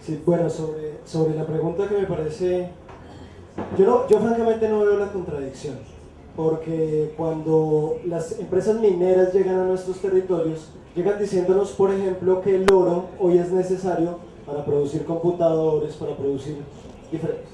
Sí, bueno, sobre, sobre la pregunta que me parece... Yo, yo francamente no veo la contradicción, porque cuando las empresas mineras llegan a nuestros territorios, llegan diciéndonos, por ejemplo, que el oro hoy es necesario para producir computadores, para producir diferentes.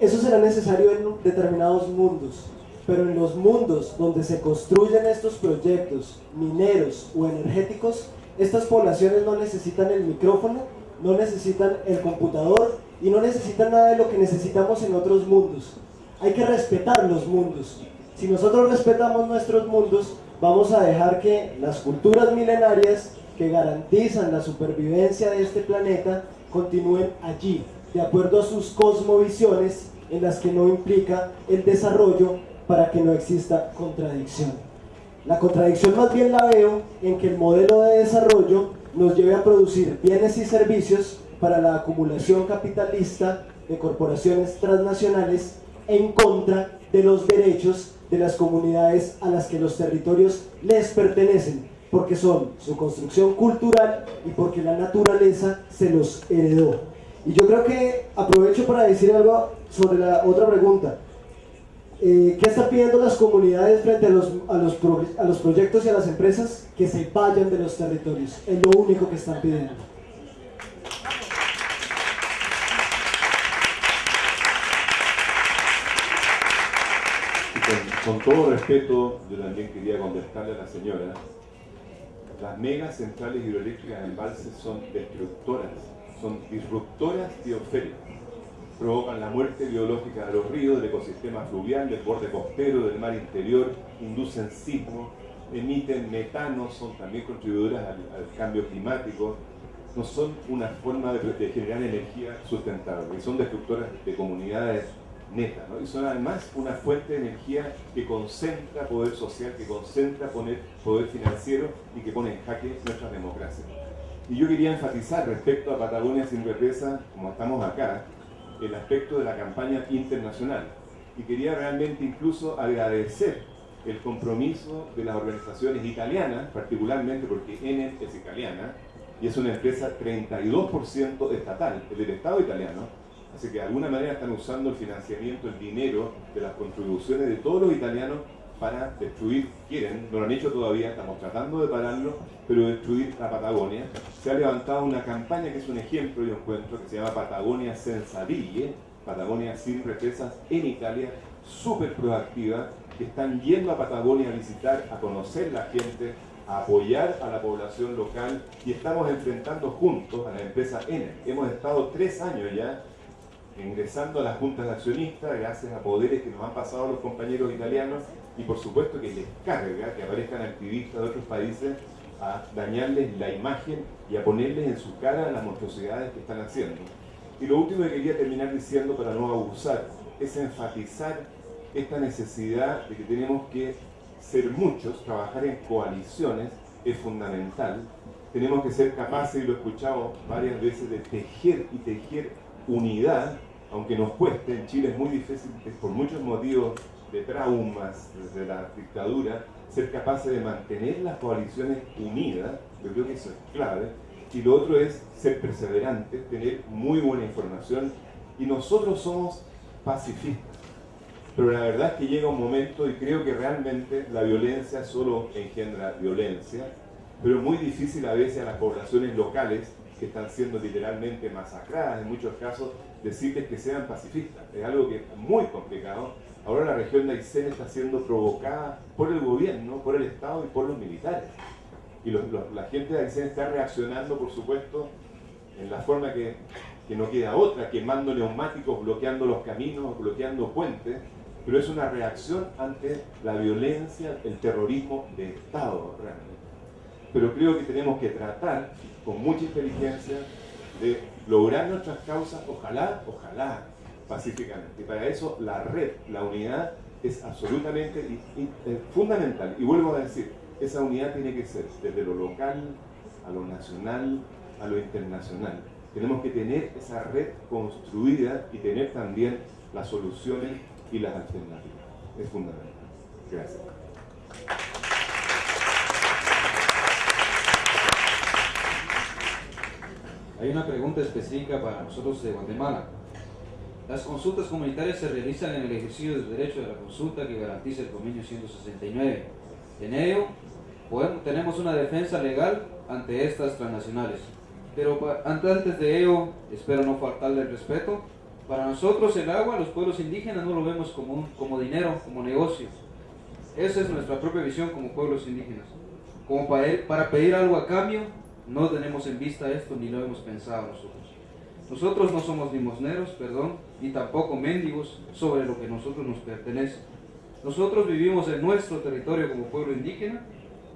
Eso será necesario en determinados mundos, pero en los mundos donde se construyen estos proyectos mineros o energéticos, estas poblaciones no necesitan el micrófono, no necesitan el computador y no necesitan nada de lo que necesitamos en otros mundos. Hay que respetar los mundos. Si nosotros respetamos nuestros mundos, vamos a dejar que las culturas milenarias que garantizan la supervivencia de este planeta continúen allí, de acuerdo a sus cosmovisiones en las que no implica el desarrollo para que no exista contradicción. La contradicción más bien la veo en que el modelo de desarrollo nos lleve a producir bienes y servicios para la acumulación capitalista de corporaciones transnacionales en contra de los derechos de las comunidades a las que los territorios les pertenecen, porque son su construcción cultural y porque la naturaleza se los heredó. Y yo creo que aprovecho para decir algo sobre la otra pregunta. Eh, ¿Qué están pidiendo las comunidades frente a los, a, los a los proyectos y a las empresas? Que se vayan de los territorios. Es lo único que están pidiendo. con, todo respeto, yo también quería contestarle a la señora, las megas centrales hidroeléctricas en embalses son destructoras, son disruptoras biosféricas. Provocan la muerte biológica de los ríos, del ecosistema fluvial, del borde costero, del mar interior, inducen sismos, emiten metano, son también contribuidoras al, cambio climático, no son una forma de, de generar energía sustentable, son destructoras de comunidades neta, ¿no? y son además una fuente de energía que concentra poder social, que concentra poner poder financiero y que pone en jaque nuestra democracia. Y yo quería enfatizar respecto a Patagonia sin represa, como estamos acá, el aspecto de la campaña internacional. Y quería realmente incluso agradecer el compromiso de las organizaciones italianas, particularmente porque Enel es italiana, y es una empresa 32% estatal, es del Estado italiano, Así que de alguna manera están usando el financiamiento, el dinero de las contribuciones de todos los italianos para destruir, quieren, no lo han hecho todavía, estamos tratando de pararlo, pero destruir la Patagonia. Se ha levantado una campaña que es un ejemplo, yo encuentro, que se llama Patagonia Senza Ville, Patagonia sin represas en Italia, súper proactiva, que están yendo a Patagonia a visitar, a conocer la gente, a apoyar a la población local y estamos enfrentando juntos a la empresa Enel. Hemos estado tres años ya ingresando a las juntas de accionistas gracias a poderes que nos han pasado los compañeros italianos y por supuesto que les carga que aparezcan activistas de otros países a dañarles la imagen y a ponerles en su cara las monstruosidades que están haciendo. Y lo último que quería terminar diciendo para no abusar es enfatizar esta necesidad de que tenemos que ser muchos, trabajar en coaliciones es fundamental. Tenemos que ser capaces, y lo he escuchado varias veces, de tejer y tejer unidad, aunque nos cueste, en Chile es muy difícil, por muchos motivos de traumas desde la dictadura, ser capaces de mantener las coaliciones unidas, yo creo que eso es clave, y lo otro es ser perseverantes, tener muy buena información, y nosotros somos pacifistas. Pero la verdad es que llega un momento, y creo que realmente la violencia solo engendra violencia, pero es muy difícil a veces a las poblaciones locales que están siendo literalmente masacradas en muchos casos, decirles que sean pacifistas. Es algo que es muy complicado. Ahora la región de Aysén está siendo provocada por el gobierno, por el Estado y por los militares. Y la gente de Aysén está reaccionando, por supuesto, en la forma que, que no queda otra, quemando neumáticos, bloqueando los caminos, bloqueando puentes, pero es una reacción ante la violencia, el terrorismo de Estado realmente. Pero creo que tenemos que tratar con mucha inteligencia de lograr nuestras causas, ojalá, ojalá, pacíficamente. Y para eso la red, la unidad, es absolutamente fundamental. Y vuelvo a decir, esa unidad tiene que ser desde lo local, a lo nacional, a lo internacional. Tenemos que tener esa red construida y tener también las soluciones y las alternativas. Es fundamental. Gracias. Hay una pregunta específica para nosotros de Guatemala. Las consultas comunitarias se realizan en el ejercicio del derecho de la consulta que garantiza el convenio 169. En ello, tenemos una defensa legal ante estas transnacionales. Pero antes de ello, espero no faltarle el respeto, para nosotros el agua, los pueblos indígenas no lo vemos como, como dinero, como negocio. Esa es nuestra propia visión como pueblos indígenas. Como para, para pedir algo a cambio, no tenemos en vista esto ni lo hemos pensado nosotros. Nosotros no somos limosneros, perdón, ni tampoco mendigos sobre lo que nosotros nos pertenece. Nosotros vivimos en nuestro territorio como pueblo indígena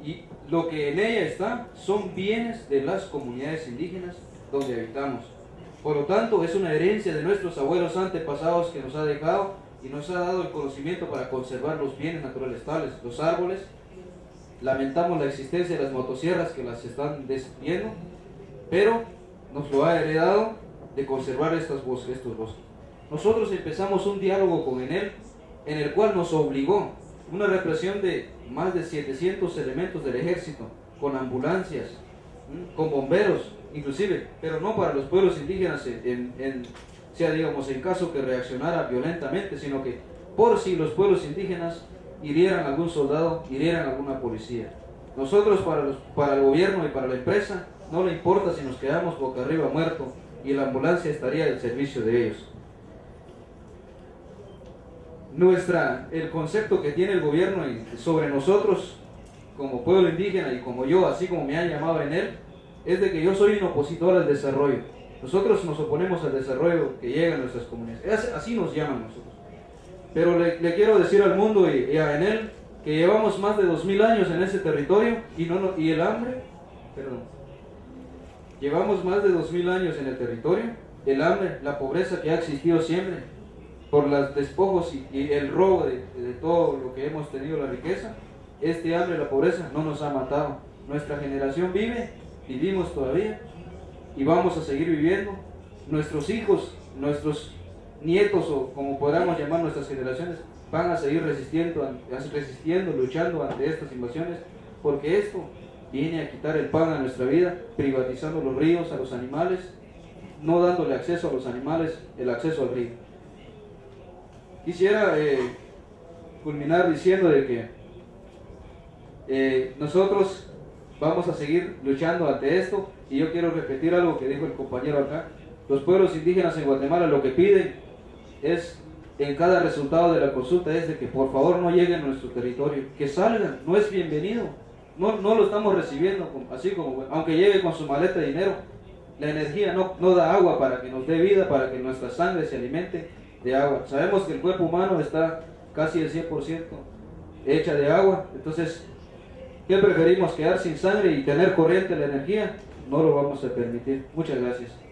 y lo que en ella está son bienes de las comunidades indígenas donde habitamos. Por lo tanto, es una herencia de nuestros abuelos antepasados que nos ha dejado y nos ha dado el conocimiento para conservar los bienes naturales tales, los árboles. Lamentamos la existencia de las motosierras que las están destruyendo, pero nos lo ha heredado de conservar estos bosques, estos bosques. Nosotros empezamos un diálogo con Enel en el cual nos obligó una represión de más de 700 elementos del ejército, con ambulancias, con bomberos, inclusive, pero no para los pueblos indígenas, en, sea digamos en caso que reaccionara violentamente, sino que por si los pueblos indígenas hirieran algún soldado, hirieran alguna policía. Nosotros para, los, para el gobierno y para la empresa no le importa si nos quedamos boca arriba muertos y la ambulancia estaría al servicio de ellos nuestra, el concepto que tiene el gobierno sobre nosotros como pueblo indígena y como yo, así como me han llamado en él, es de que yo soy un opositor al desarrollo. Nosotros nos oponemos al desarrollo que llega a nuestras comunidades. Así nos llaman nosotros. Pero le, quiero decir al mundo y, a Enel que llevamos más de dos mil años en ese territorio y, no, y el hambre, perdón, llevamos más de dos mil años en el territorio, el hambre, la pobreza que ha existido siempre, por los despojos y, el robo de, todo lo que hemos tenido, la riqueza, este hambre, la pobreza no nos ha matado. Nuestra generación vive, vivimos todavía y vamos a seguir viviendo. Nuestros hijos, nuestros nietos o como podamos llamar nuestras generaciones, van a seguir resistiendo, resistiendo, luchando ante estas invasiones, porque esto viene a quitar el pan a nuestra vida, privatizando los ríos a los animales, no dándole acceso a los animales, el acceso al río. Quisiera eh, culminar diciendo de que eh, nosotros vamos a seguir luchando ante esto y yo quiero repetir algo que dijo el compañero acá. Los pueblos indígenas en Guatemala lo que piden es en cada resultado de la consulta es de que por favor no lleguen a nuestro territorio, que salgan, no es bienvenido, no, no lo estamos recibiendo así como, aunque llegue con su maleta de dinero, la energía no, no da agua para que nos dé vida, para que nuestra sangre se alimente, de agua. Sabemos que el cuerpo humano está casi el 100% hecha de agua, entonces, ¿qué preferimos? ¿Quedar sin sangre y tener corriente la energía? No lo vamos a permitir. Muchas gracias.